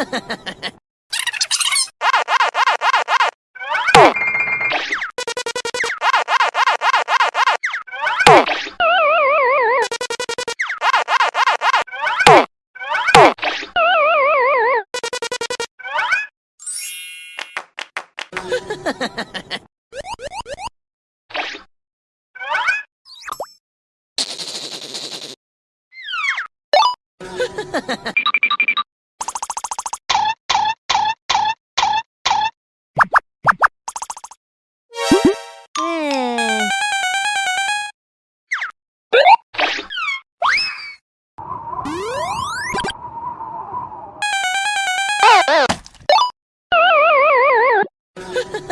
Ha ha ha ha! Ha ha ha.